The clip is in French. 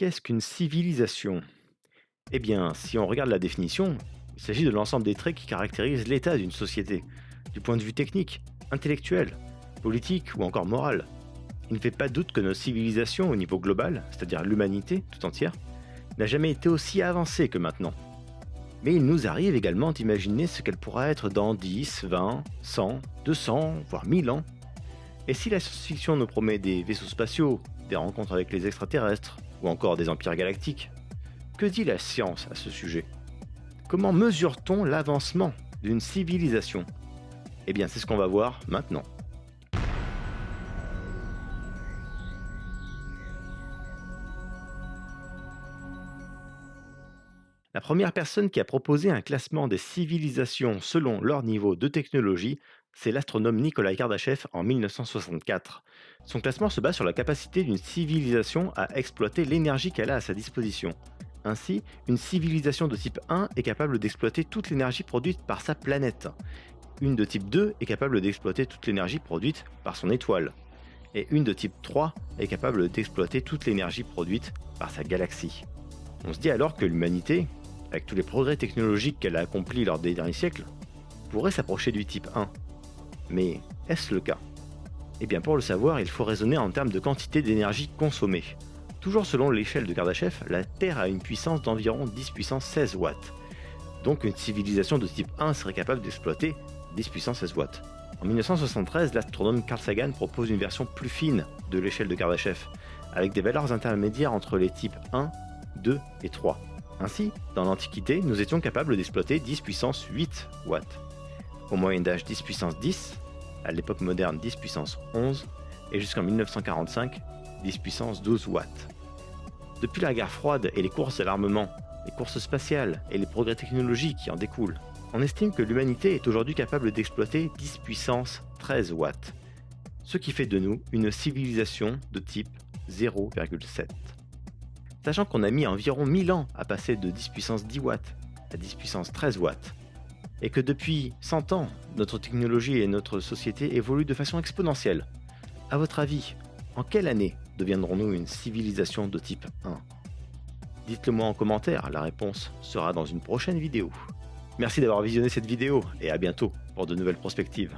Qu'est-ce qu'une civilisation? Eh bien, si on regarde la définition, il s'agit de l'ensemble des traits qui caractérisent l'état d'une société, du point de vue technique, intellectuel, politique ou encore moral. Il ne fait pas doute que nos civilisations au niveau global, c'est-à-dire l'humanité tout entière, n'a jamais été aussi avancée que maintenant. Mais il nous arrive également d'imaginer ce qu'elle pourra être dans 10, 20, 100, 200, voire 1000 ans. Et si la science-fiction nous promet des vaisseaux spatiaux, des rencontres avec les extraterrestres, ou encore des empires galactiques, que dit la science à ce sujet? Comment mesure-t-on l'avancement d'une civilisation? Eh bien c'est ce qu'on va voir maintenant. La première personne qui a proposé un classement des civilisations selon leur niveau de technologie, c'est l'astronome Nikolai Kardashev en 1964. Son classement se base sur la capacité d'une civilisation à exploiter l'énergie qu'elle a à sa disposition. Ainsi, une civilisation de type 1 est capable d'exploiter toute l'énergie produite par sa planète. Une de type 2 est capable d'exploiter toute l'énergie produite par son étoile. Et une de type 3 est capable d'exploiter toute l'énergie produite par sa galaxie. On se dit alors que l'humanité, avec tous les progrès technologiques qu'elle a accomplis lors des derniers siècles, pourrait s'approcher du type 1. Mais est-ce le cas? Eh bien pour le savoir, il faut raisonner en termes de quantité d'énergie consommée. Toujours selon l'échelle de Kardashev, la Terre a une puissance d'environ 10 puissance 16 watts. Donc une civilisation de type 1 serait capable d'exploiter 10 puissance 16 watts. En 1973, l'astronome Carl Sagan propose une version plus fine de l'échelle de Kardashev, avec des valeurs intermédiaires entre les types 1, 2 et 3. Ainsi, dans l'Antiquité, nous étions capables d'exploiter 10 puissance 8 watts. Au Moyen Âge 10 puissance 10, à l'époque moderne 10 puissance 11, et jusqu'en 1945 10 puissance 12 watts. Depuis la guerre froide et les courses à l'armement, les courses spatiales et les progrès technologiques qui en découlent, on estime que l'humanité est aujourd'hui capable d'exploiter 10 puissance 13 watts, ce qui fait de nous une civilisation de type 0,7 sachant qu'on a mis environ 1000 ans à passer de 10 puissance 10 watts à 10 puissance 13 watts, et que depuis 100 ans, notre technologie et notre société évoluent de façon exponentielle. A votre avis, en quelle année deviendrons-nous une civilisation de type 1 Dites-le moi en commentaire, la réponse sera dans une prochaine vidéo. Merci d'avoir visionné cette vidéo et à bientôt pour de nouvelles perspectives.